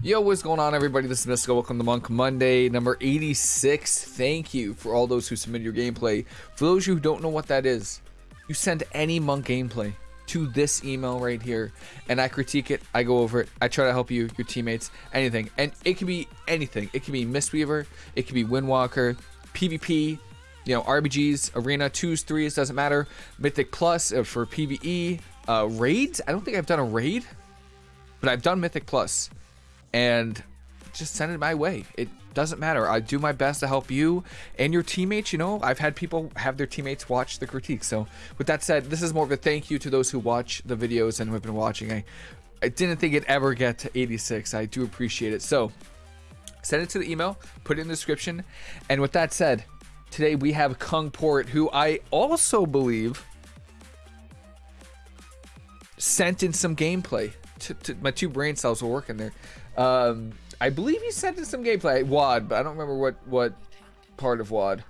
Yo, what's going on, everybody? This is Mystical. Welcome to Monk Monday, number 86. Thank you for all those who submitted your gameplay. For those of you who don't know what that is, you send any Monk gameplay to this email right here, and I critique it. I go over it. I try to help you, your teammates, anything. And it can be anything. It can be Mistweaver, it can be Windwalker, PvP, you know, RBGs, Arena, 2s, 3s, doesn't matter. Mythic Plus uh, for PvE, uh, raids. I don't think I've done a raid, but I've done Mythic Plus and just send it my way. It doesn't matter. I do my best to help you and your teammates. You know, I've had people have their teammates watch the critique. So, with that said, this is more of a thank you to those who watch the videos and who have been watching. I, I didn't think it'd ever get to 86. I do appreciate it. So, send it to the email, put it in the description. And with that said, today we have Kung Port, who I also believe sent in some gameplay. My two brain cells were working there. Um, I believe he sent in some gameplay. WAD, but I don't remember what what part of WAD.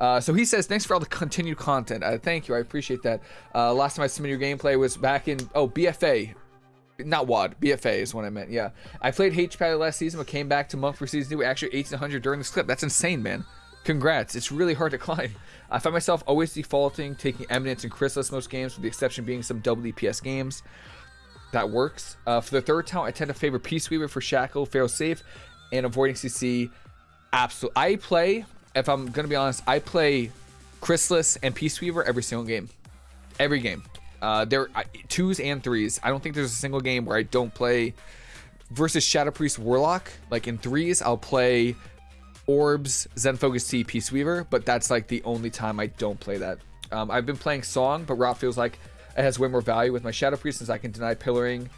Uh, so he says, thanks for all the continued content. Uh, thank you, I appreciate that. Uh, last time I submitted your gameplay was back in, oh, BFA. Not WAD, BFA is what I meant, yeah. I played HPAD last season, but came back to Monk for season 2, actually 1800 during this clip. That's insane, man. Congrats, it's really hard to climb. I find myself always defaulting, taking Eminence and Chrysalis most games, with the exception being some DPS games that works. Uh, for the third talent, I tend to favor Peace Weaver for Shackle, fail safe, and avoiding CC. Absolutely. I play, if I'm going to be honest, I play Chrysalis and Peace Weaver every single game. Every game. Uh, there are twos and threes. I don't think there's a single game where I don't play versus Shadow Priest Warlock. Like in threes, I'll play Orbs, Zen Focus Tea, Peace Weaver, but that's like the only time I don't play that. Um, I've been playing Song, but Rot feels like it has way more value with my Shadow Priest since I can deny pillaring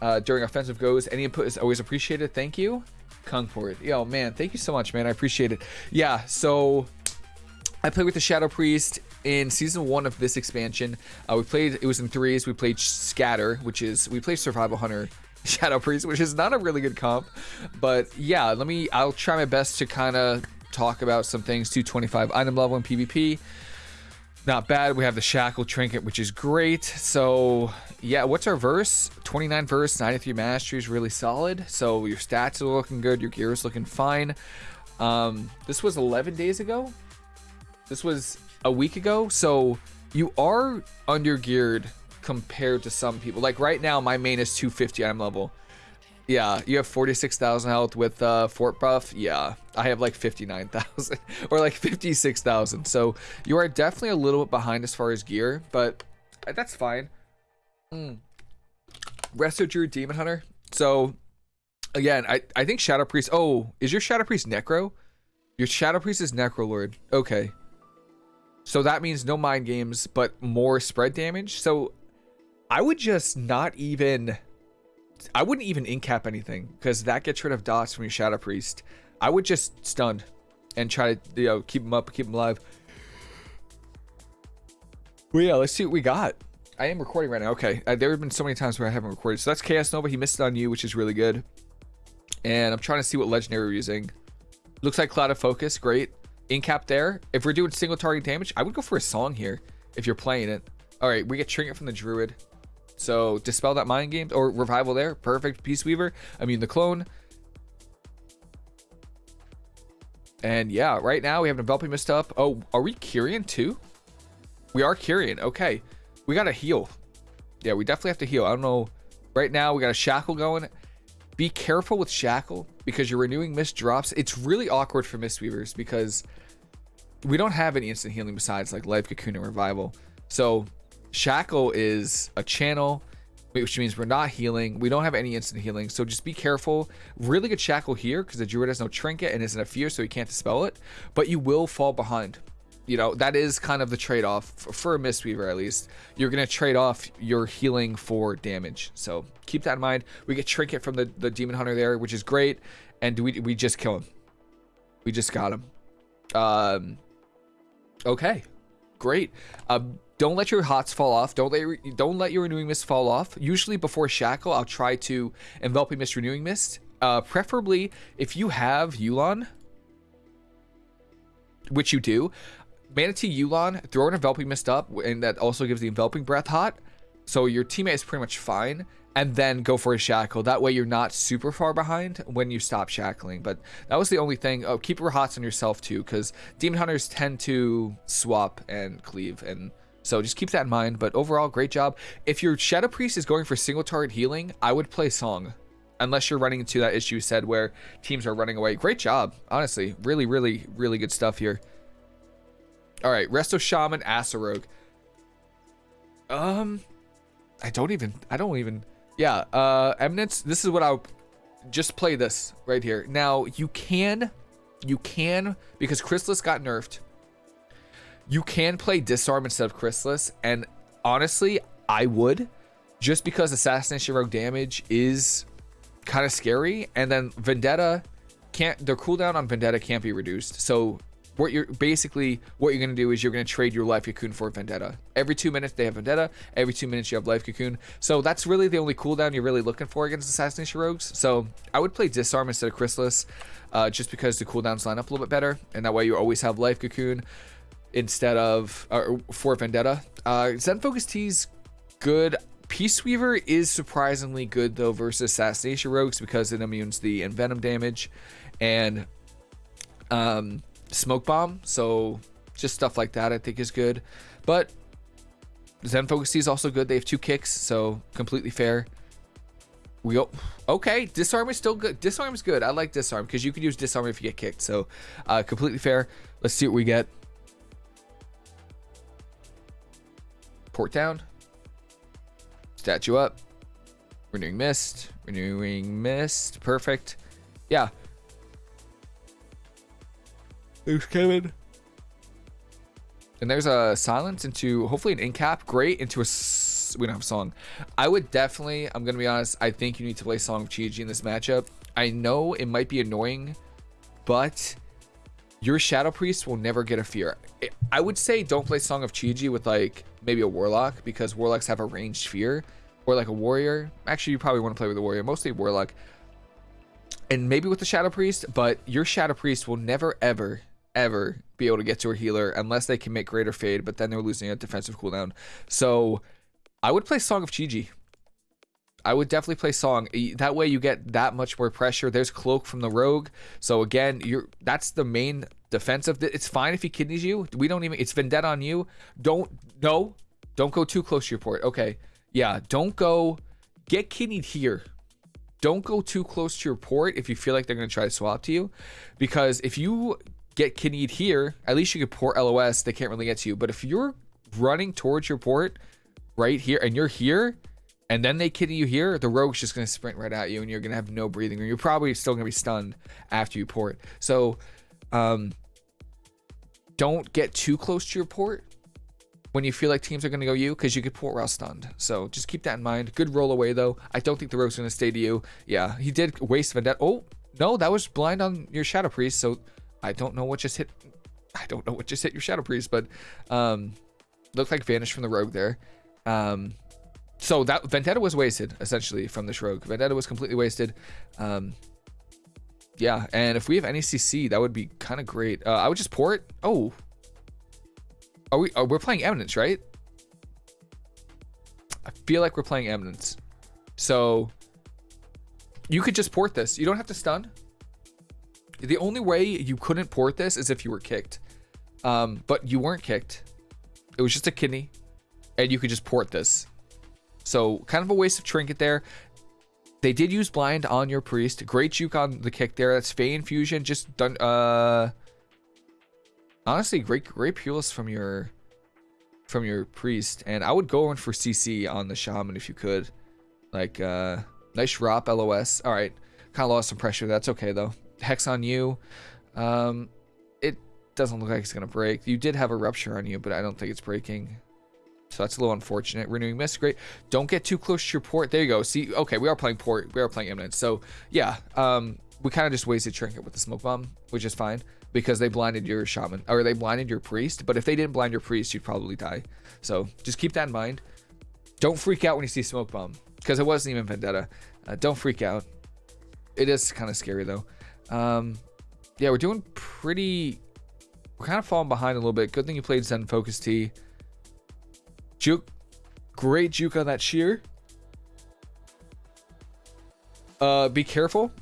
uh, during offensive goes. Any input is always appreciated. Thank you. Kung Port. Yo, man, thank you so much, man. I appreciate it. Yeah, so I played with the Shadow Priest in season one of this expansion. Uh, we played, it was in threes. We played Scatter, which is, we played Survival Hunter Shadow Priest, which is not a really good comp. But yeah, let me, I'll try my best to kind of talk about some things. 225 item level in PvP not bad. We have the Shackle Trinket, which is great. So, yeah, what's our verse? 29 verse, 93 mastery is really solid. So, your stats are looking good. Your gear is looking fine. Um, this was 11 days ago. This was a week ago. So, you are under geared compared to some people. Like right now, my main is 250 I'm level. Yeah, you have 46,000 health with uh, Fort Buff. Yeah, I have like 59,000 or like 56,000. So you are definitely a little bit behind as far as gear, but that's fine. Mm. Resto Druid Demon Hunter. So again, I, I think Shadow Priest. Oh, is your Shadow Priest Necro? Your Shadow Priest is Necro Lord. Okay. So that means no mind games, but more spread damage. So I would just not even I wouldn't even incap anything because that gets rid of dots from your Shadow Priest. I would just stun and try to you know keep him up, keep him alive. Well, yeah, let's see what we got. I am recording right now. Okay, uh, there have been so many times where I haven't recorded. So that's Chaos Nova. He missed it on you, which is really good. And I'm trying to see what legendary we're using. Looks like Clouded Focus. Great. Incap there. If we're doing single target damage, I would go for a song here if you're playing it. All right, we get Trinket from the Druid. So dispel that mind games or revival there. Perfect. Peace Weaver. I mean the clone. And yeah, right now we have enveloping mist up. Oh, are we Kyrian too? We are Kyrian. Okay. We gotta heal. Yeah, we definitely have to heal. I don't know. Right now we got a shackle going. Be careful with shackle because your renewing mist drops. It's really awkward for Mist Weavers because we don't have any instant healing besides like life cocoon and revival. So Shackle is a channel, which means we're not healing. We don't have any instant healing, so just be careful. Really good Shackle here because the Druid has no Trinket and isn't a fear, so he can't dispel it. But you will fall behind. You know, that is kind of the trade-off for a Mistweaver, at least. You're going to trade off your healing for damage. So keep that in mind. We get Trinket from the, the Demon Hunter there, which is great. And we, we just kill him. We just got him. Um, okay. Great. Um, don't let your hots fall off. Don't let your, don't let your renewing mist fall off. Usually before shackle, I'll try to enveloping mist renewing mist. Uh, preferably if you have Yu'lon, which you do, Mana Tea Yu'lon, throw an enveloping mist up, and that also gives the enveloping breath hot. So your teammate is pretty much fine. And then go for a shackle. That way you're not super far behind when you stop shackling. But that was the only thing. Oh, keep your hots on yourself too, because demon hunters tend to swap and cleave, and so just keep that in mind. But overall, great job. If your shadow priest is going for single target healing, I would play song. Unless you're running into that issue said where teams are running away. Great job, honestly. Really, really, really good stuff here. All right, Resto Shaman, Asarogue. Um, I don't even, I don't even, yeah, uh, Eminence, this is what I'll, just play this right here. Now, you can, you can, because Chrysalis got nerfed, you can play Disarm instead of Chrysalis, and honestly, I would, just because Assassination Rogue damage is kind of scary, and then Vendetta can't, the cooldown on Vendetta can't be reduced, so what you're basically what you're going to do is you're going to trade your life cocoon for vendetta. Every two minutes they have vendetta every two minutes you have life cocoon. So that's really the only cooldown you're really looking for against assassination rogues. So i would play disarm instead of chrysalis uh, just because the cooldowns line up a little bit better and that way you always have life cocoon instead of uh, for vendetta. Uh Zen Focus Tea's good. Peace Weaver is surprisingly good though versus Assassination Rogues because it immunes the Envenom damage, and um, smoke bomb. So just stuff like that I think is good. But Zen Focus is also good. They have two kicks, so completely fair. We go okay. Disarm is still good. Disarm is good. I like disarm because you can use disarm if you get kicked. So uh, completely fair. Let's see what we get. Port down. Statue up. Renewing mist. Renewing mist. Perfect. Yeah. There's Kevin. And there's a silence into hopefully an incap. Great into a. We don't have a song. I would definitely. I'm gonna be honest. I think you need to play Song of Chi-Ji in this matchup. I know it might be annoying, but your Shadow Priest will never get a fear. I would say don't play Song of Chi-Ji with like maybe a Warlock because Warlocks have a ranged fear, or like a Warrior. Actually, you probably want to play with a Warrior, mostly Warlock, and maybe with the Shadow Priest. But your Shadow Priest will never ever ever be able to get to a healer unless they can make greater fade, but then they're losing a defensive cooldown. So I would play Song of Chi-Ji. I would definitely play Song. That way you get that much more pressure. There's Cloak from the Rogue. So again, you're that's the main defensive. It's fine if he kidneys you. We don't even it's vendetta on you. Don't no. Don't go too close to your port. Okay. Yeah, don't go get kidneyed here. Don't go too close to your port if you feel like they're going to try to swap to you because if you get kidneyed here, at least you could port LOS. They can't really get to you. But if you're running towards your port right here and you're here and then they kidney you here, the rogue's just going to sprint right at you and you're going to have no breathing room. You're probably still going to be stunned after you port. So, um, don't get too close to your port when you feel like teams are going to go you because you could port while stunned. So just keep that in mind. Good roll away though. I don't think the rogue's going to stay to you. Yeah, he did waste vendetta. Oh, no, that was blind on your Shadow Priest. So I don't know what just hit. I don't know what just hit your Shadow Priest, but um, looked like vanished from the rogue there. Um, so that Vendetta was wasted essentially from this rogue. Vendetta was completely wasted. Um, yeah, and if we have any CC, that would be kind of great. Uh, I would just port. Oh, are we? Are, we're playing Eminence, right? I feel like we're playing Eminence. So you could just port this. You don't have to stun. The only way you couldn't port this is if you were kicked. Um, but you weren't kicked. It was just a kidney. And you could just port this. So kind of a waste of trinket there. They did use blind on your priest. Great juke on the kick there. That's Fey infusion. Just done. Uh, honestly, great, great Pulis from your from your priest. And I would go in for CC on the shaman if you could. Like, uh, nice drop LOS. All right, kind of lost some pressure. That's okay though. Hex on you. Um, it doesn't look like it's going to break. You did have a rupture on you, but I don't think it's breaking. So that's a little unfortunate. Renewing mist, great. Don't get too close to your port. There you go. See, okay, we are playing port. We are playing imminent. So yeah, um, we kind of just wasted trinket with the smoke bomb, which is fine because they blinded your shaman or they blinded your priest. But if they didn't blind your priest, you'd probably die. So just keep that in mind. Don't freak out when you see smoke bomb because it wasn't even vendetta. Uh, don't freak out. It is kind of scary though. Um, yeah, we're doing pretty. We're kind of falling behind a little bit. Good thing you played Zen Focus Tea. Juke, great juke on that shear. Uh, be careful.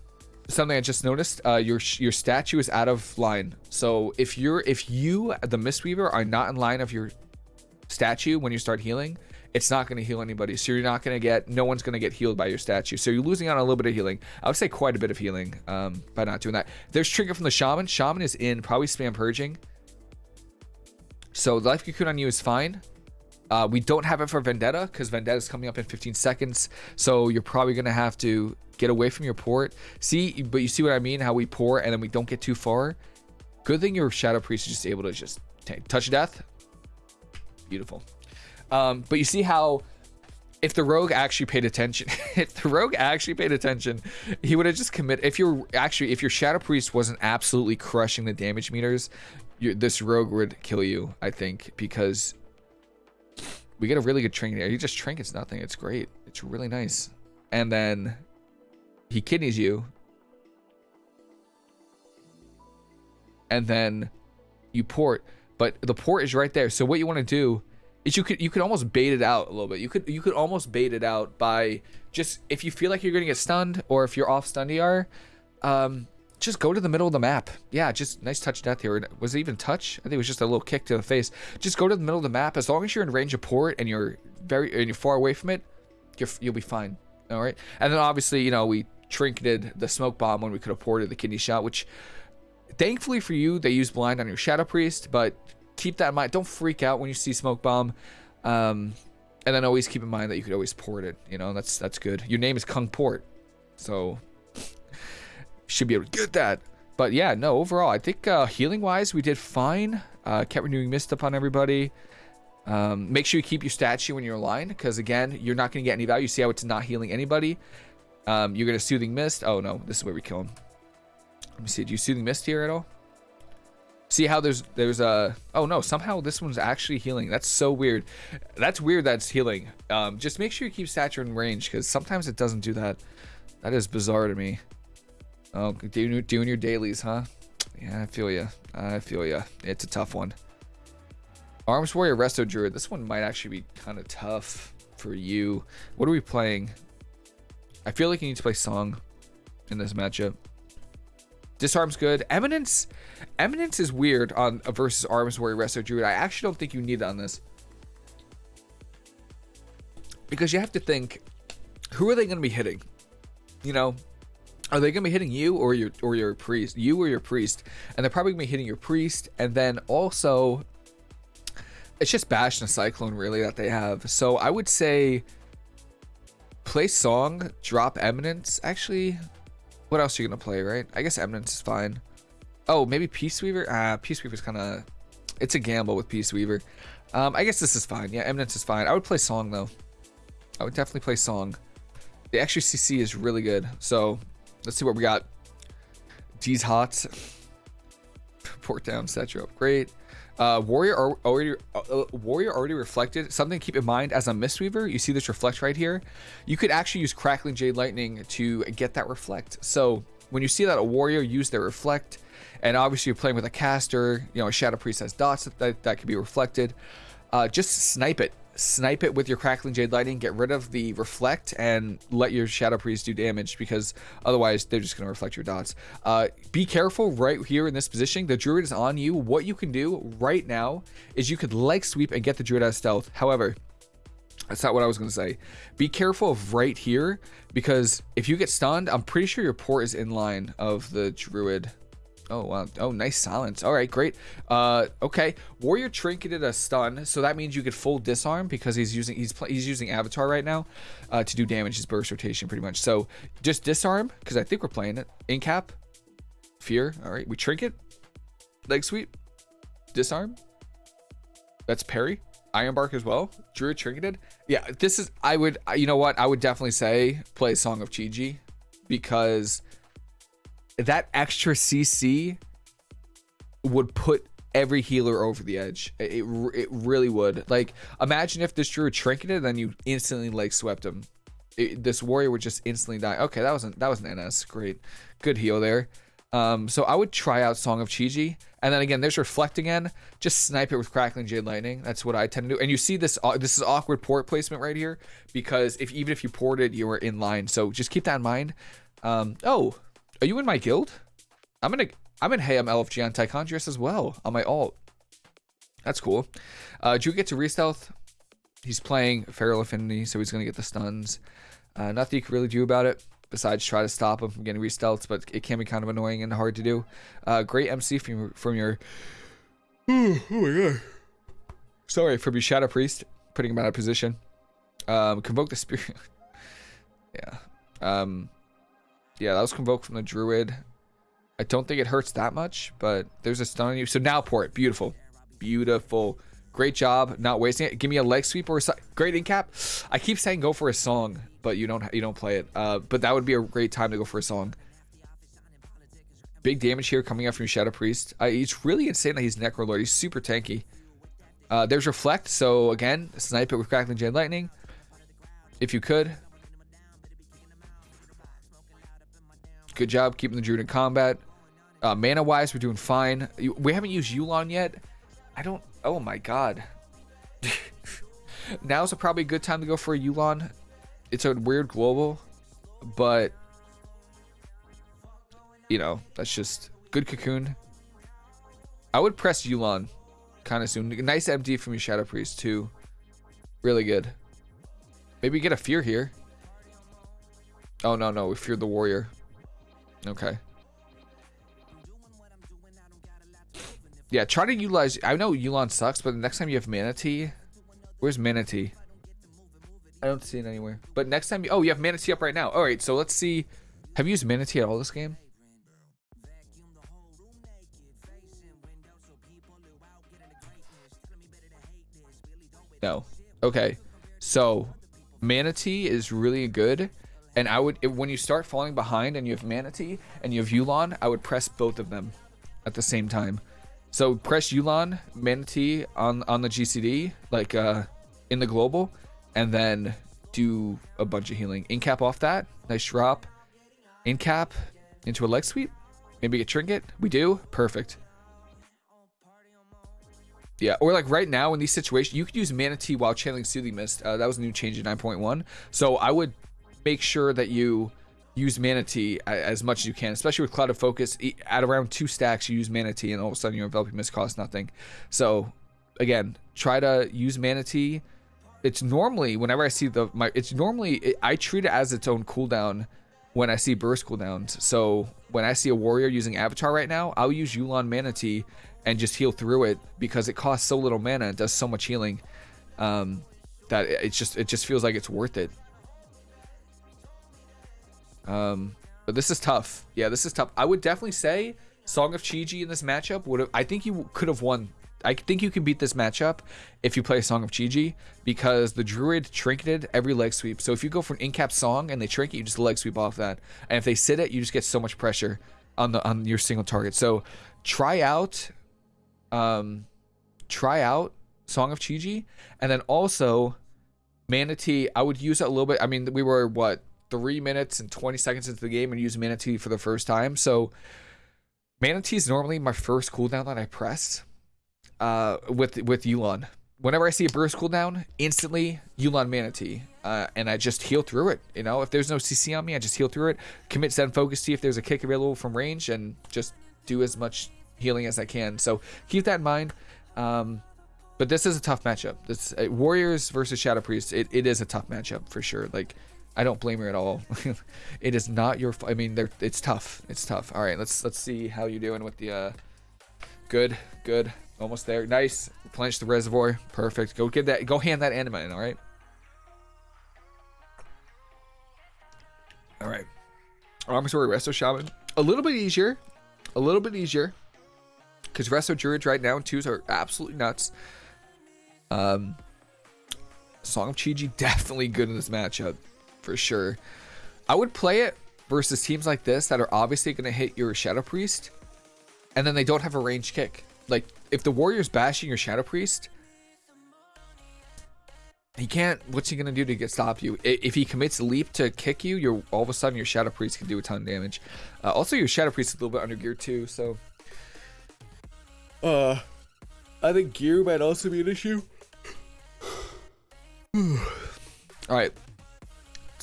Something I just noticed. Uh, your your statue is out of line. So if you're if you the Mistweaver are not in line of your statue when you start healing, it's not going to heal anybody. So you're not going to get no one's going to get healed by your statue. So you're losing out on a little bit of healing. I would say quite a bit of healing um, by not doing that. There's trigger from the shaman. Shaman is in probably spam purging. So life cocoon on you is fine. Uh, we don't have it for Vendetta because Vendetta is coming up in 15 seconds. So you're probably going to have to get away from your port. See, but you see what I mean? How we pour and then we don't get too far. Good thing your Shadow Priest is just able to just touch death. Beautiful. Um, but you see how if the rogue actually paid attention, if the rogue actually paid attention, he would have just commit. If you're actually, if your Shadow Priest wasn't absolutely crushing the damage meters, this rogue would kill you, I think, because we get a really good trinket there. He just trinkets nothing. It's great. It's really nice. And then he kidneys you. And then you port. But the port is right there. So what you want to do is you could you could almost bait it out a little bit. You could you could almost bait it out by just if you feel like you're gonna get stunned or if you're off stun DR, um, just go to the middle of the map. Yeah, just nice touch death here. Was it even touch? I think it was just a little kick to the face. Just go to the middle of the map. As long as you're in range of port and you're very and you're far away from it, you're, you'll be fine. All right. And then obviously, you know, we trinketed the smoke bomb when we could have ported the kidney shot, which thankfully for you, they use blind on your shadow priest, but keep that in mind. Don't freak out when you see smoke bomb. Um, and then always keep in mind that you could always port it. You know, that's that's good. Your name is Kung Port, so should be able to get that. But yeah, no, overall, I think uh, healing wise, we did fine. Uh, kept renewing mist upon everybody. Um, make sure you keep your statue when you're aligned, because again, you're not going to get any value. See how it's not healing anybody. Um, you're going to soothing mist. Oh no, this is where we kill him. Let me see. Do you soothing mist here at all? See how there's there's a oh no somehow this one's actually healing. That's so weird. That's weird. That's healing. Um, just make sure you keep stature in range because sometimes it doesn't do that. That is bizarre to me. Oh, doing, doing your dailies, huh? Yeah, I feel you. I feel you. It's a tough one. Arms Warrior Resto Druid. This one might actually be kind of tough for you. What are we playing? I feel like you need to play Song in this matchup. Disarm's good. Eminence, Eminence is weird on a versus Arms Warrior Resto Druid. I actually don't think you need it on this. Because you have to think, who are they going to be hitting? You know, are they gonna be hitting you or your or your priest? You or your priest, and they're probably gonna be hitting your priest, and then also, it's just Bash and a Cyclone really that they have. So I would say, play Song, drop Eminence. Actually, what else are you gonna play? Right? I guess Eminence is fine. Oh, maybe Peace Weaver. Ah, Peace Weaver's kind of, it's a gamble with Peace Weaver. Um, I guess this is fine. Yeah, Eminence is fine. I would play Song though. I would definitely play Song. The extra CC is really good. So Let's see what we got. D's hot. Port down, statue up. Great. Uh, warrior already uh, warrior already reflected. Something to keep in mind as a Mistweaver, you see this reflect right here. You could actually use Crackling Jade Lightning to get that reflect. So when you see that a warrior use their reflect, and obviously you're playing with a caster, you know, a Shadow Priest has dots that, that, can be reflected, uh, just snipe it snipe it with your Crackling Jade Lightning, get rid of the Reflect, and let your Shadow Priest do damage because otherwise they're just going to reflect your dots. Uh, be careful right here in this position. The Druid is on you. What you can do right now is you could leg sweep and get the Druid out of stealth. However, that's not what I was going to say. Be careful of right here because if you get stunned, I'm pretty sure your port is in line of the Druid. Oh, wow. Oh, nice silence. All right, great. Uh, okay. Warrior trinketed a stun, so that means you could full disarm because he's using he's he's using Avatar right now uh, to do damage. His burst rotation, pretty much. So just disarm because I think we're playing it. Incap, fear. All right, we trinket, leg sweep, disarm. That's parry. Iron Bark as well. Druid trinketed. Yeah, this is. I would. You know what? I would definitely say play Song of Chi-Ji because that extra CC would put every healer over the edge. It, it really would. Like, imagine if this drew a trinketed, then you instantly like swept him. It, this warrior would just instantly die. Okay, that wasn't that was an NS. Great, good heal there. Um, so I would try out Song of Chi-Ji. And then again, there's Reflect again. Just snipe it with Crackling Jade Lightning. That's what I tend to do. And you see this uh, this is awkward port placement right here because if even if you ported, you were in line. So just keep that in mind. Um, oh, are you in my guild? I'm in a, I'm in Hey, I'm LFG on Tichondrius as well on my alt. That's cool. Uh, Drew gets a re-stealth. He's playing Feral Affinity, so he's to get the stuns. Uh, nothing you can really do about it besides try to stop him from getting re-stealths, but it can be kind of annoying and hard to do. Uh, great MC from, from your... oh my god. Sorry, from your Shadow Priest, putting him out of position. Um, convoke the Spirit. yeah. Um, yeah, that was convoked from the Druid. I don't think it hurts that much, but there's a stun on you. So now port. Beautiful. Beautiful. Great job not wasting it. Give me a leg sweep or a great in cap. I keep saying go for a song, but you don't you don't play it. Uh, but that would be a great time to go for a song. Big damage here coming out from Shadow Priest. Uh, it's really insane that he's Necrolord. He's super tanky. Uh, there's Reflect. So again, snipe it with Crackling Jade Lightning. If you could. Good job keeping the Druid in combat. Uh, mana wise, we're doing fine. We haven't used Yulon yet. I don't. Oh my god. Now's a probably a good time to go for a Yulon. It's a weird global, but you know that's just good cocoon. I would press Yulon kind of soon. Nice MD from your Shadow Priest too. Really good. Maybe get a fear here. Oh no no, we feared the warrior. Okay. Yeah, try to utilize. I know Yulon sucks, but the next time you have Mana Tea... Where's Mana Tea? I don't see it anywhere. But next time, you, oh, you have Mana Tea up right now. All right, so let's see. Have you used Mana Tea at all this game? No. Okay. So, Mana Tea is really good. And I would, when you start falling behind and you have Mana Tea and you have Yulon, I would press both of them at the same time. So press Yulon, Mana Tea on, on the GCD, like uh, in the global, and then do a bunch of healing. Incap off that. Nice drop. Incap into a leg sweep. Maybe a trinket. We do. Perfect. Yeah, or like right now in these situations, you could use Mana Tea while channeling Soothing Mist. Uh, that was a new change in 9.1. So I would make sure that you use Mana Tea as much as you can, especially with Clouded Focus. At around two stacks, you use Mana Tea, and all of a sudden your enveloping mist costs nothing. So, again, try to use Mana Tea. It's normally whenever I see the my, it's normally it, I treat it as its own cooldown when I see burst cooldowns. So when I see a warrior using Avatar right now, I'll use Yulon Mana Tea and just heal through it because it costs so little mana and does so much healing um, that it's just it just feels like it's worth it. Um, but this is tough. Yeah, this is tough. I would definitely say Song of Chi-Ji in this matchup would have. I think you could have won. I think you can beat this matchup if you play Song of Chi-Ji because the Druid trinketed every leg sweep. So if you go for an in-cap song and they trinket, you just leg sweep off that. And if they sit it, you just get so much pressure on the on your single target. So try out, um, try out Song of Chi-Ji, and then also Mana Tea. I would use it a little bit. I mean, we were what three minutes and 20 seconds into the game and use Mana Tea for the first time. So Mana Tea is normally my first cooldown that I press uh, with with Yulon. Whenever I see a burst cooldown, instantly Yulon Mana Tea. Uh, and I just heal through it. You know, if there's no CC on me, I just heal through it. Commit Zen Focus Tea if there's a kick available from range and just do as much healing as I can. So keep that in mind. Um, but this is a tough matchup. This uh, Warriors versus Shadow Priest. It, it is a tough matchup for sure. Like I don't blame her at all. it is not your. I mean, it's tough. It's tough. All right, let's let's see how you're doing with the. Uh, good, good, almost there. Nice. Replenish the reservoir. Perfect. Go get that. Go hand that anima in. All right. All right. Armor Story Resto Shaman. A little bit easier. A little bit easier. Because Resto Druids right now twos are absolutely nuts. Um, Song of Chi-Ji definitely good in this matchup for sure. I would play it versus teams like this that are obviously going to hit your Shadow Priest, and then they don't have a range kick. Like, if the Warrior's bashing your Shadow Priest, he can't, what's he going to do to get stop you? If he commits leap to kick you, you're all of a sudden your Shadow Priest can do a ton of damage. Uh, also, your Shadow Priest is a little bit under gear too, so. Uh, I think gear might also be an issue. all right,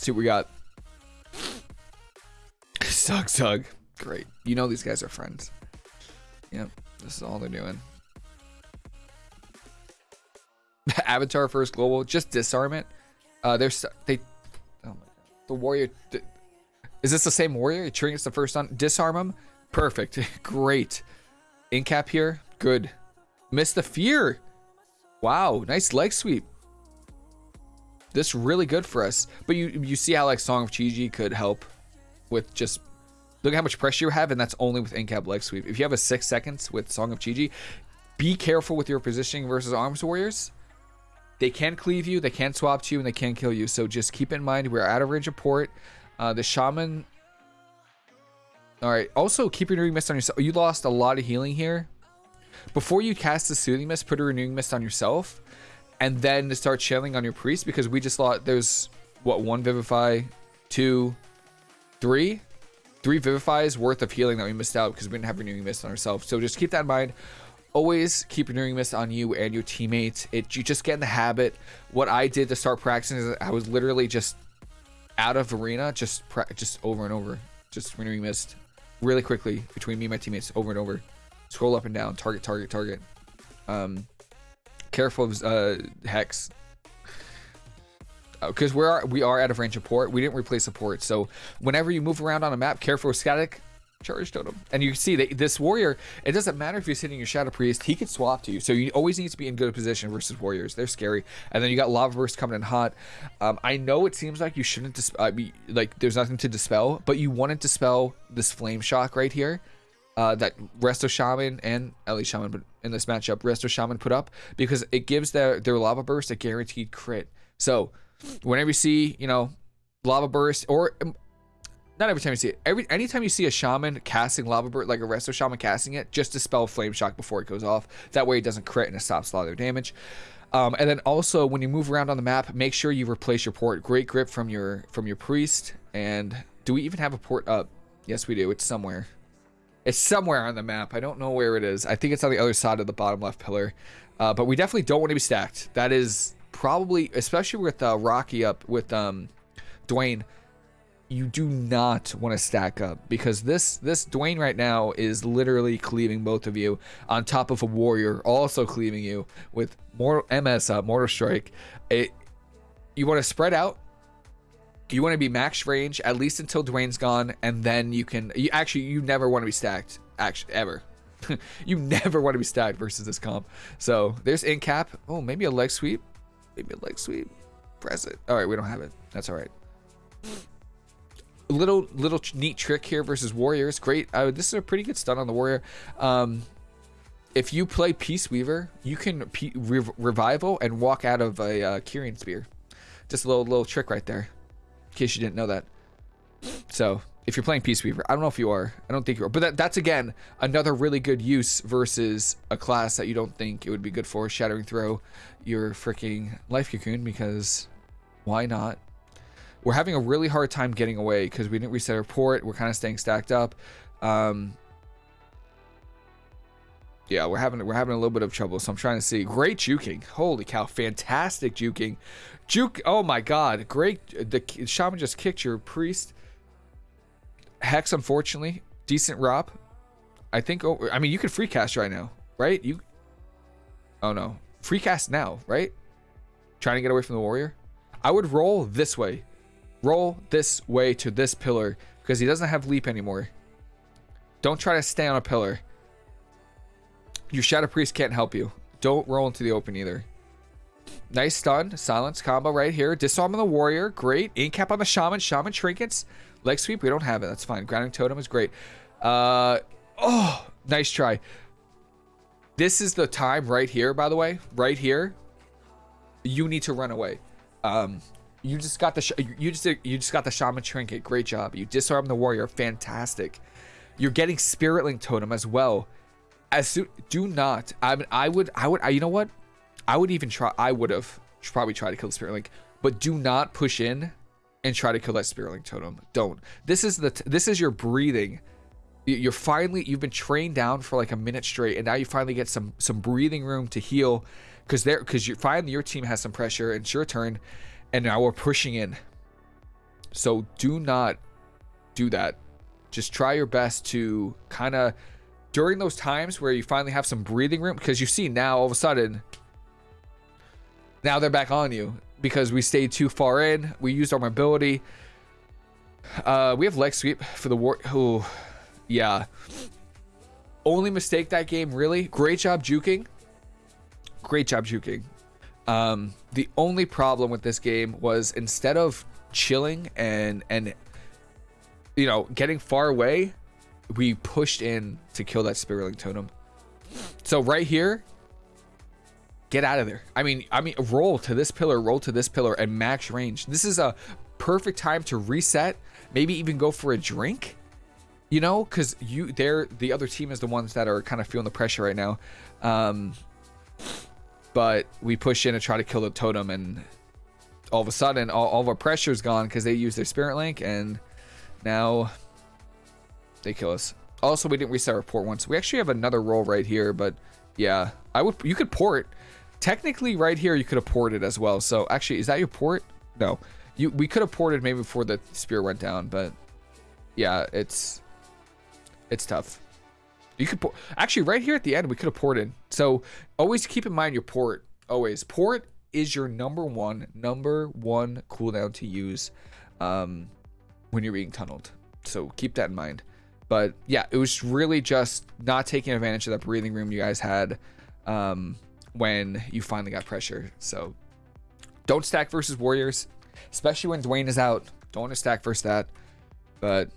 see what we got. Zug Zug. Great. You know these guys are friends. Yep. This is all they're doing. Avatar first global. Just disarm it. Uh, there's they. Oh my god. The warrior. Is this the same warrior? Triggers the first on. Disarm him. Perfect. Great. Incap here. Good. Miss the fear. Wow. Nice leg sweep. This really good for us. But you you see how like Song of Chi-Ji could help with just look at how much pressure you have, and that's only with Incap leg sweep. If you have a six seconds with Song of Chi-Ji, be careful with your positioning versus Arms Warriors. They can cleave you, they can swap to you, and they can kill you. So just keep in mind we're out of range of port. Uh, the Shaman. All right. Also, keep your renewing mist on yourself. You lost a lot of healing here. Before you cast the soothing mist, put a renewing mist on yourself, and then to start channeling on your priest because we just thought there's what one vivify, two, three, three vivifies worth of healing that we missed out because we didn't have renewing mist on ourselves. So just keep that in mind. Always keep renewing mist on you and your teammates. It you just get in the habit. What I did to start practicing is I was literally just out of arena, just just over and over, just renewing mist really quickly between me and my teammates over and over. Scroll up and down, target, target, target. Um, careful of uh, hex because uh, we're we are out of range of port. We didn't replace a port, so whenever you move around on a map, careful with static charge totem. And you can see that this warrior, it doesn't matter if he's hitting your shadow priest, he can swap to you. So you always need to be in good position versus warriors. They're scary. And then you got lava burst coming in hot. Um, I know it seems like you shouldn't dis- be, like there's nothing to dispel, but you want to dispel this flame shock right here. Uh, that Resto Shaman and Ellie Shaman, but in this matchup, Resto Shaman put up because it gives their their lava burst a guaranteed crit. So whenever you see, you know, lava burst or um, not every time you see it. Every anytime you see a shaman casting lava burst, like a resto shaman casting it, just dispel flame shock before it goes off. That way it doesn't crit and it stops a lot of their damage. Um, and then also when you move around on the map, make sure you replace your port. Great grip from your from your priest. And do we even have a port up? Yes, we do. It's somewhere. It's somewhere on the map. I don't know where it is. I think it's on the other side of the bottom left pillar. Uh, but we definitely don't want to be stacked. That is probably, especially with uh, Rocky up with um, Dwayne, you do not want to stack up because this this Dwayne right now is literally cleaving both of you on top of a warrior also cleaving you with more MS uh, mortal strike. It you want to spread out. You want to be max range at least until Dwayne's gone, and then you can. You actually you never want to be stacked. Actually, ever. you never want to be stacked versus this comp. So there's in cap. Oh, maybe a leg sweep. Maybe a leg sweep. Press it. All right, we don't have it. That's all right. Little little neat trick here versus warriors. Great. Uh, this is a pretty good stun on the warrior. Um, if you play Peace Weaver, you can P rev revival and walk out of a uh, Kyrian spear. Just a little little trick right there, in case you didn't know that. So if you're playing Peace Weaver, I don't know if you are. I don't think you are. But that, that's again another really good use versus a class that you don't think it would be good for. Shattering Throw your freaking Life Cocoon because why not? We're having a really hard time getting away because we didn't reset our port. We're kind of staying stacked up. Um, yeah, we're having we're having a little bit of trouble. So I'm trying to see. Great juking. Holy cow, fantastic juking. Juke. Oh my god, great. Uh, the shaman just kicked your priest. Hex, unfortunately, decent Rob. I think. Oh, I mean, you could free cast right now, right? You. Oh no, free cast now, right? Trying to get away from the warrior. I would roll this way. Roll this way to this pillar because he doesn't have leap anymore. Don't try to stay on a pillar. Your Shadow Priest can't help you. Don't roll into the open either. Nice stun. Silence combo right here. Disarm on the warrior. Great. Incap on the shaman. Shaman trinkets. Leg sweep. We don't have it. That's fine. Grounding totem is great. Uh, oh, nice try. This is the time right here, by the way. Right here. You need to run away. Um, you just got the you just you just got the shaman trinket. Great job. You disarm the warrior. Fantastic. You're getting spirit link totem as well. As soon do not. I mean, I would I would I, you know what? I would even try. I would have probably tried to kill the spirit link, but do not push in and try to kill that spirit link totem. Don't. This is the this is your breathing. You're finally you've been trained down for like a minute straight, and now you finally get some some breathing room to heal because there because you finally your team has some pressure. It's your turn and now we're pushing in. So do not do that. just try your best to kind of during those times where you finally have some breathing room because you see now all of a sudden now they're back on you because we stayed too far in. We used our mobility. Uh we have leg sweep for the war oh yeah. Only mistake that game really. Great job juking. Great job juking. Um the only problem with this game was instead of chilling and and you know getting far away we pushed in to kill that spirit link totem. So right here, get out of there. I mean, I mean, roll to this pillar, roll to this pillar, and max range. This is a perfect time to reset. Maybe even go for a drink. You know, because you, they're the other team is the ones that are kind of feeling the pressure right now. Um, but we push in and try to kill the totem, and all of a sudden, all, all of our pressure is gone because they use their spirit link, and now they kill us. Also, we didn't reset our port once. We actually have another roll right here, but yeah, I would. You could port. Technically, right here, you could have ported as well. So actually, is that your port? No, you. We could have ported maybe before the spear went down, but yeah, it's it's tough. You could port. Actually, right here at the end, we could have ported. So always keep in mind your port. Always port is your number one number one cooldown to use um, when you're being tunneled. So keep that in mind. But yeah, it was really just not taking advantage of that breathing room you guys had um, when you finally got pressure. So don't stack versus Warriors, especially when Dwayne is out. Don't want to stack versus that. But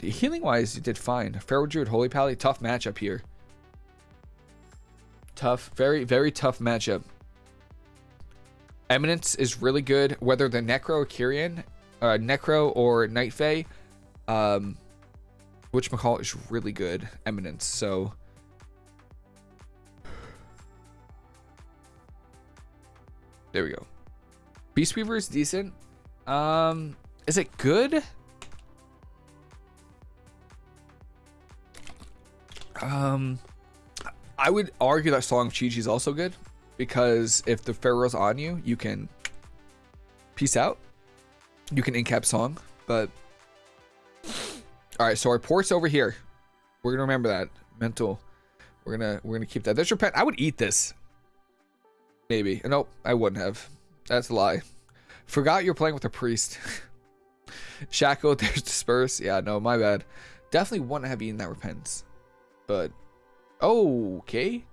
healing wise, you did fine. Feral Druid, Holy Pally, tough matchup here. Tough, very, very tough matchup. Eminence is really good, whether the Necro or Kyrian, uh, Necro or Night Fae. Um, which McCall is really good. Eminence. So there we go. Peace Weaver is decent. Um, is it good? Um, I would argue that Song of Chi is also good because if the Feral's on you, you can peace out. You can incap Song, but all right, so our port's over here. We're gonna remember that mental. We're gonna we're gonna keep that. There's your pet. I would eat this. Maybe. Uh, nope, I wouldn't have. That's a lie. Forgot you're playing with a priest. Shackle, there's disperse. Yeah, no, my bad. Definitely wouldn't have eaten that repentance. But okay.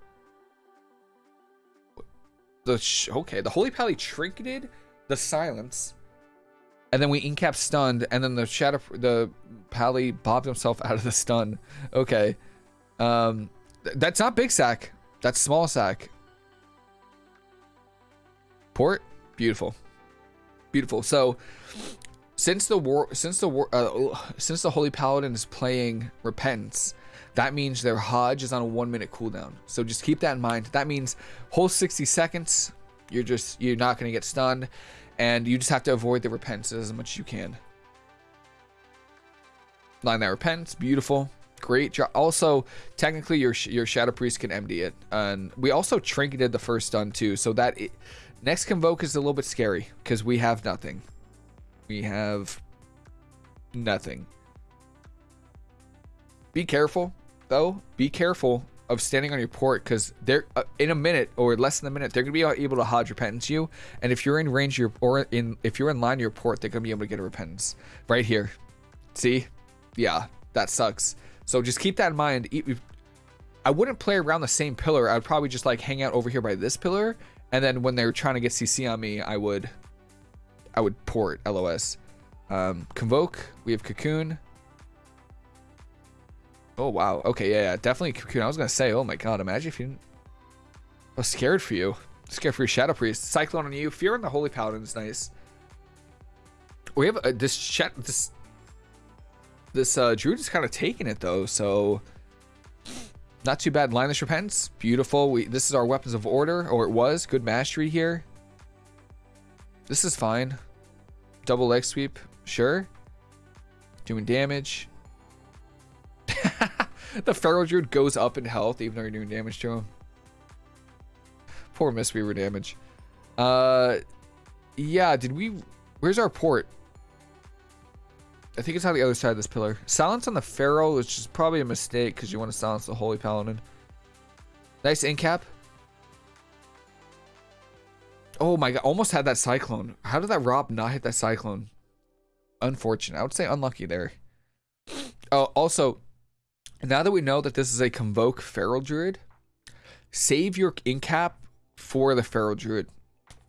The okay, the holy pally trinketed the silence and then we incap stunned, and then the shadow, the pally bobbed himself out of the stun. Okay, um, th that's not big sack. That's small sack. Port, beautiful, beautiful. So, since the war, since the war, uh, since the holy paladin is playing repentance, that means their Hodge is on a one minute cooldown. So just keep that in mind. That means whole 60 seconds, you're just you're not gonna get stunned and you just have to avoid the repents as much as you can. Line that repents, beautiful, great job. Also, technically, your your shadow priest can MD it, and we also trinketed the first stun too, so that it, next convoke is a little bit scary because we have nothing. We have nothing. Be careful, though. Be careful of standing on your port because they're uh, in a minute or less than a minute they're gonna be able to hodge repentance you. And if you're in range your or in if you're in line your port they're gonna be able to get a repentance. Right here. See? Yeah. That sucks. So just keep that in mind. I wouldn't play around the same pillar. I would probably just like hang out over here by this pillar. And then when they're trying to get cc on me i would i would port los um convoke. We have cocoon Oh, wow. Okay, yeah, yeah. Definitely Cocoon. I was going to say, oh my god, imagine if you didn't... I was scared for you. Scared for your Shadow Priest. Cyclone on you. Fear on the Holy Paladin is nice. We have uh, this chat. This this uh, Druid is kind of taking it though, so not too bad. Lineless Repentance, beautiful. We this is our weapons of order, or it was. Good mastery here. This is fine. Double leg sweep, sure. Doing damage. The Feral Druid goes up in health even though you're doing damage to him. Poor Mistweaver damage. Uh, yeah, did we... Where's our port? I think it's on the other side of this pillar. Silence on the Feral, which is probably a mistake because you want to silence the Holy Paladin. Nice incap. Oh my god, almost had that Cyclone. How did that Rob not hit that Cyclone? Unfortunate. I would say unlucky there. Oh, also, now that we know that this is a Convoke Feral Druid, save your incap for the Feral Druid.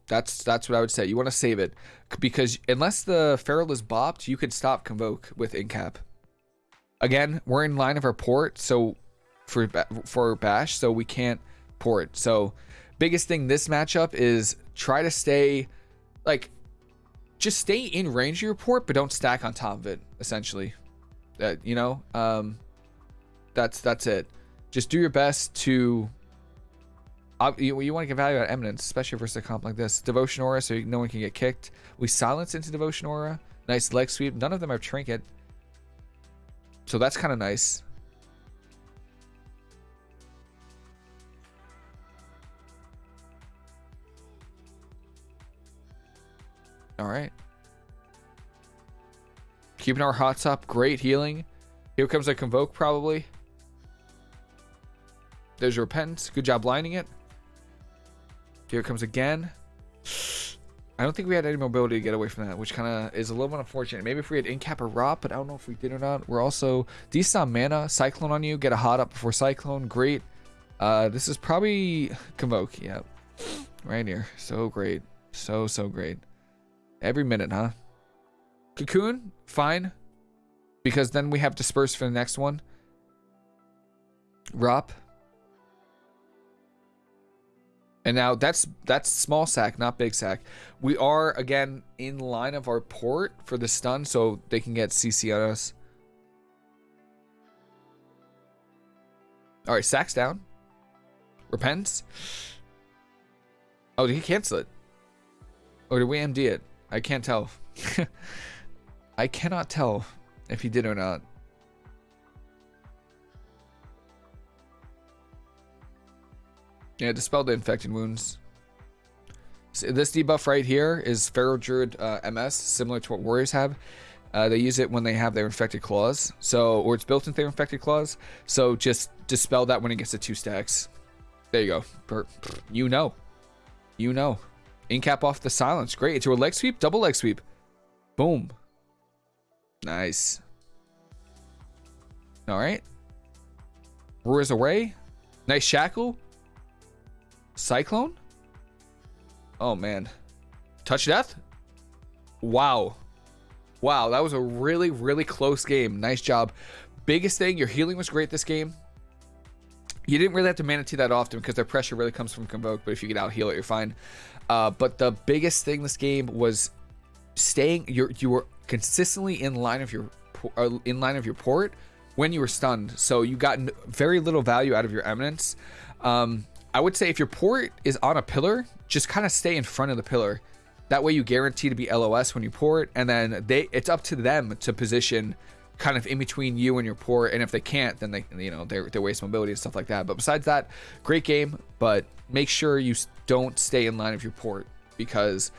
That's that's what I would say. You want to save it because unless the Feral is bopped, you could stop Convoke with incap. Again, we're in line of our port, so for for Bash, so we can't port. So biggest thing this matchup is try to stay like just stay in range of your port, but don't stack on top of it. Essentially, uh, you know, um, that's that's it. Just do your best to. Uh, you, you want to get value out of eminence, especially versus a comp like this. Devotion aura, so no one can get kicked. We silence into devotion aura. Nice leg sweep. None of them have trinket, so that's kind of nice. All right. Keeping our hots up. Great healing. Here comes a Convoke, probably. There's your Repentance. Good job lining it. Here it comes again. I don't think we had any mobility to get away from that, which kind of is a little bit unfortunate. Maybe if we had Incap or Rot, but I don't know if we did or not. We're also decent mana. Cyclone on you. Get a hot up before Cyclone. Great. Uh, this is probably Convoke. Yeah. Right here. So great. So, so great. Every minute, huh? Cocoon, fine. Because then we have Disperse for the next one. Rop. And now that's that's small sack, not big sack. We are again in line of our port for the stun, so they can get CC on us. All right, sacks down. Repents. Oh, did he cancel it? Or did we MD it? I can't tell. I cannot tell if he did or not. Yeah, dispel the infected wounds. So this debuff right here is Feral Druid uh, MS, similar to what Warriors have. Uh, they use it when they have their infected claws, so or it's built into their infected claws. So just dispel that when it gets to two stacks. There you go. You know, you know. Incap off the silence. Great. It's a leg sweep, double leg sweep. Boom. Nice. All right. Roars away. Nice shackle. Cyclone. Oh, man. Touch death. Wow. Wow, that was a really, really close game. Nice job. Biggest thing, your healing was great this game. You didn't really have to mana that often because their pressure really comes from Convoke, but if you get out heal it, you're fine. Uh, but the biggest thing this game was staying. You you were consistently in line of your uh, in line of your port when you were stunned. So you got very little value out of your eminence. Um, I would say if your port is on a pillar, just kind of stay in front of the pillar. That way you guarantee to be LOS when you port, and then they it's up to them to position kind of in between you and your port. And if they can't, then they you know they they waste mobility and stuff like that. But besides that, great game. But make sure you don't stay in line of your port because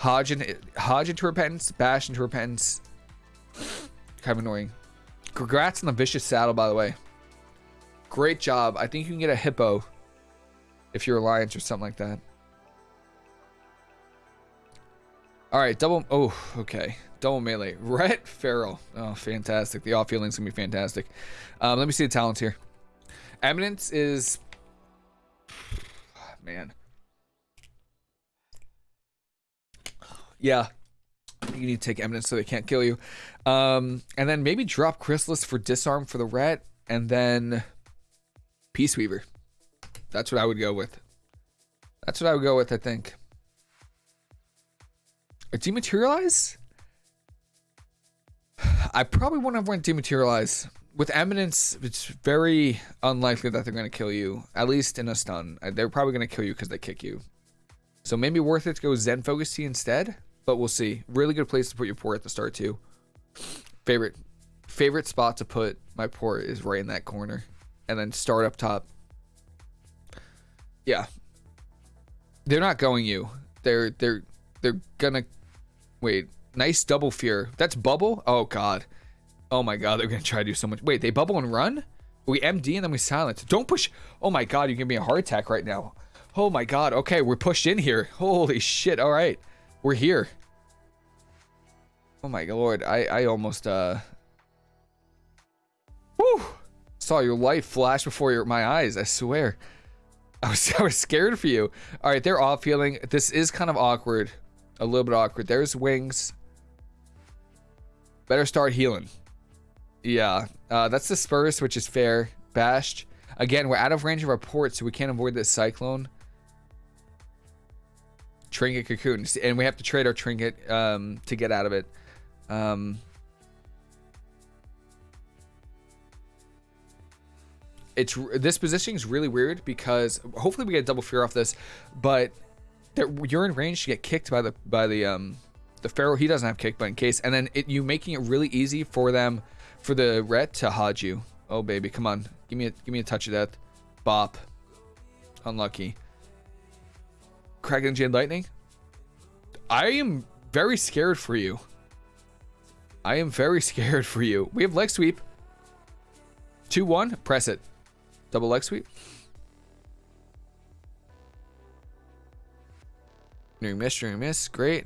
HoJ, and, HoJ into repentance, Bash into repentance. Kind of annoying. Congrats on the vicious saddle, by the way. Great job. I think you can get a hippo if you're Alliance or something like that. All right, double. Oh, okay. Double melee. Ret Feral. Oh, fantastic. The off healing's gonna be fantastic. Um, let me see the talents here. Eminence is man. Yeah. You need to take eminence so they can't kill you. Um, and then maybe drop Chrysalis for disarm for the Ret, and then Peace Weaver. That's what I would go with. That's what I would go with, I think. A dematerialize? I probably wouldn't have went dematerialize with eminence, it's very unlikely that they're going to kill you, at least in a stun. Uh, they're probably going to kill you because they kick you. So maybe worth it to go Zen Focus Tea instead, but we'll see. Really good place to put your port at the start too. Favorite favorite spot to put my port is right in that corner, and then start up top. Yeah, they're not going you. They're they're they're gonna wait. Nice double fear. That's bubble. Oh god. Oh my god, they're gonna try to do so much. Wait, they bubble and run? We MD and then we silence. Don't push. Oh my god, you're giving me a heart attack right now. Oh my god. Okay, we're pushed in here. Holy shit. All right. We're here. Oh my lord. I, I almost, uh... Whew. Saw your light flash before your, my eyes, I swear. I was, I was scared for you. All right, they're off healing. This is kind of awkward. A little bit awkward. There's wings. Better start healing. Yeah, uh, that's the Spurs, which is fair. Bashed. Again, we're out of range of our port, so we can't avoid this Cyclone. Trinket Cocoon. And we have to trade our Trinket um, to get out of it. Um, it's This positioning is really weird because hopefully we get double fear off this, but you're in range to get kicked by the by the um the Feral. He doesn't have kick, but in case, and then it, you making it really easy for them for the ret to HoJ you. Oh baby, come on, give me a give me a touch of death. Bop. Unlucky. Crackling Jade Lightning. I am very scared for you. I am very scared for you. We have leg sweep. 2-1. Press it. Double leg sweep. During miss, during miss. Great.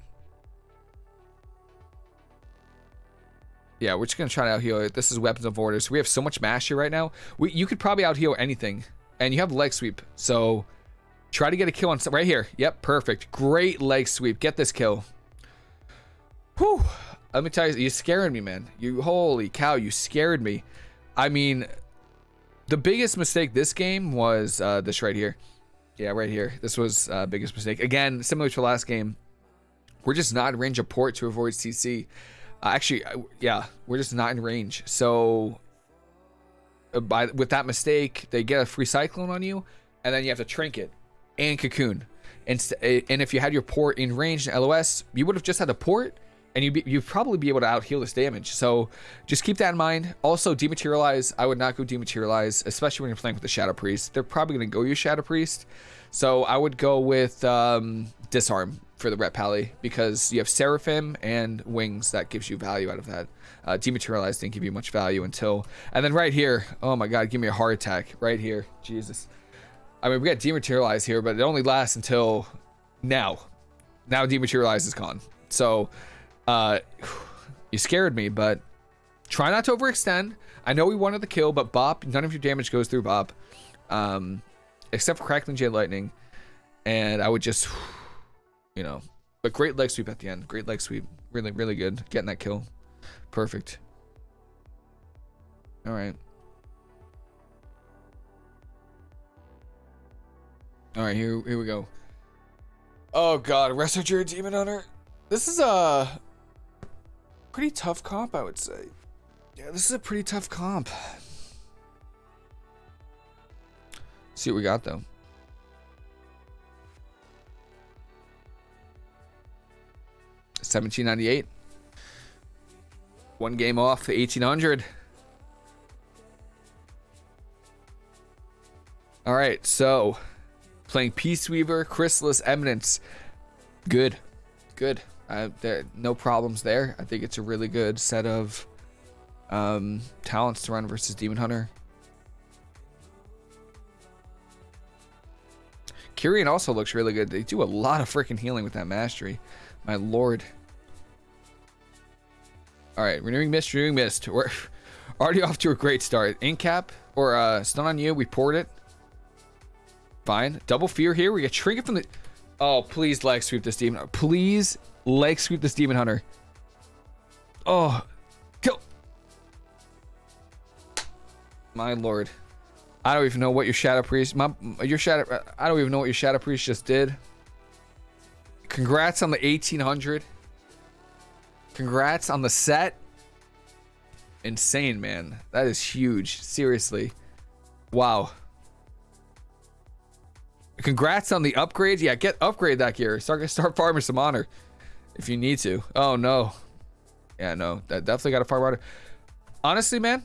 Yeah, we're just gonna try to out heal it. This is weapons of orders. We have so much mash here right now. We you could probably out heal anything, and you have leg sweep. So try to get a kill on right here. Yep, perfect. Great leg sweep. Get this kill. Whew. Let me tell you, you're scaring me, man. You holy cow, you scared me. I mean, the biggest mistake this game was uh, this right here. Yeah, right here. This was uh, biggest mistake. Again, similar to last game, we're just not in range of port to avoid CC. Uh, actually, uh, yeah, we're just not in range. So uh, by with that mistake, they get a free cyclone on you, and then you have to trinket and cocoon. And and if you had your port in range in LOS, you would have just had the port, and you you'd probably be able to out heal this damage. So just keep that in mind. Also, dematerialize. I would not go dematerialize, especially when you're playing with the Shadow Priest. They're probably going to go use Shadow Priest. So I would go with um, disarm for the Ret Pally because you have Seraphim and Wings that gives you value out of that. Uh, Dematerialize didn't give you much value until... And then right here, oh my god, give me a heart attack. Right here, Jesus. I mean, we got Dematerialize here, but it only lasts until now. Now Dematerialize is gone. So, uh, you scared me, but try not to overextend. I know we wanted the kill, but Bop, none of your damage goes through Bop. Um, except for Crackling Jade Lightning. And I would just you know. But great leg sweep at the end. Great leg sweep. Really, really good. Getting that kill. Perfect. All right. All right, here, here we go. Oh God, Researcher Demon Hunter. This is a pretty tough comp, I would say. Yeah, this is a pretty tough comp. see what we got though. 1798. One game off, 1800. All right, so playing Peace Weaver, Chrysalis, Eminence. Good, good. Uh, there, no problems there. I think it's a really good set of um, talents to run versus Demon Hunter. Kyrian also looks really good. They do a lot of freaking healing with that mastery. My lord. Alright, renewing mist, renewing mist. We're already off to a great start. Incap or uh, stun on you. We poured it. Fine. Double fear here. We get trinket from the... Oh, please leg sweep this demon. Please leg sweep this demon hunter. Oh, kill. My lord. I don't even know what your shadow priest, my your shadow. I don't even know what your shadow priest just did. Congrats on the 1800. Congrats on the set. Insane, man. That is huge. Seriously. Wow. Congrats on the upgrade. Yeah, get upgrade that gear. Start start farming some honor if you need to. Oh no. Yeah, no. That definitely got to farm honor. Honestly, man,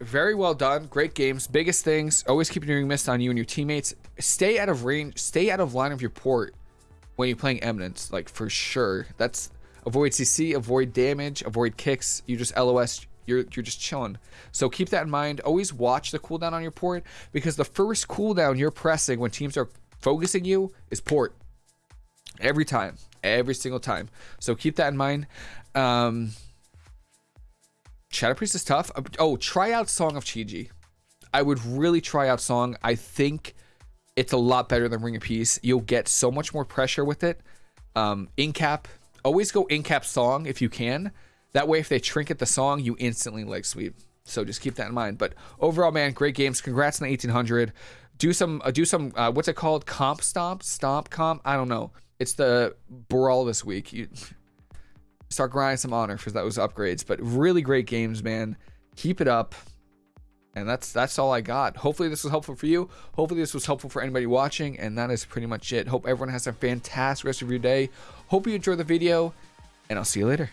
very well done. Great games. Biggest things. Always keep your mist on you and your teammates. Stay out of range. Stay out of line of your port when you're playing Eminence. Like for sure. That's avoid CC, avoid damage, avoid kicks. You just LOS you're you're just chilling. So keep that in mind. Always watch the cooldown on your port because the first cooldown you're pressing when teams are focusing you is port. Every time, every single time. So keep that in mind. Um, Shadow Priest is tough. Oh, try out Song of Chi-Ji. I would really try out Song. I think it's a lot better than Ring of Peace. You'll get so much more pressure with it. Um, in cap, always go in cap Song if you can. That way, if they trinket the song, you instantly leg sweep. So just keep that in mind. But overall, man, great games. Congrats on the 1800. Do some, uh, do some. Uh, what's it called? Comp stomp, stomp comp. I don't know. It's the brawl this week. You start grinding some honor for those upgrades. But really great games, man. Keep it up. And that's that's all I got. Hopefully this was helpful for you. Hopefully this was helpful for anybody watching. And that is pretty much it. Hope everyone has a fantastic rest of your day. Hope you enjoy the video. And I'll see you later.